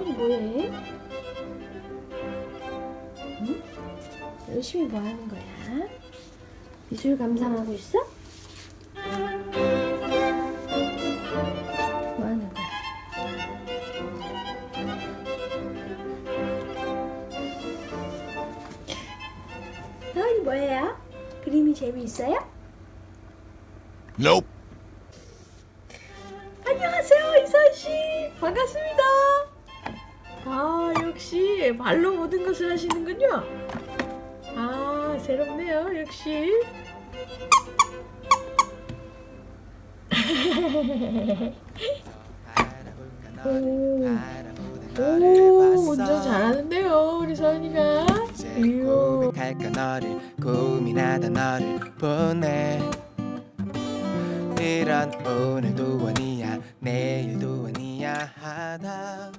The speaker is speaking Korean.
뭐해? 응? 열심히 뭐 하는 거야? 미술 감상하고 있어? 뭐 하는 거야? 너희 뭐예요? 그림이 재미있어요? Nope. 안녕하세요 이선 씨 반갑습니다. 아 역시 발로 모든 것을 하시는군요. 아 새롭네요 역시. 오, 오 운전 잘하는데요 우리 서은이가. 이요. 고백할까 너를 고민하다 너를 보내 이런 오늘도 원이야 내일도 원이야 하다